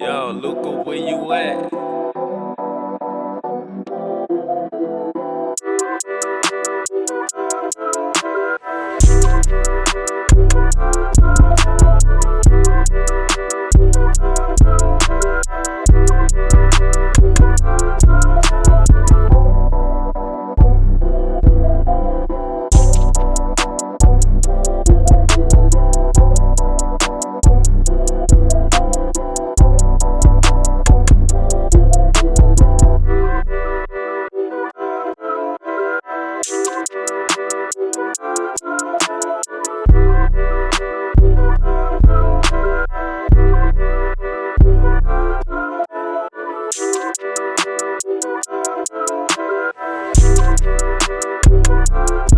Yo, Luca, where you at? Thank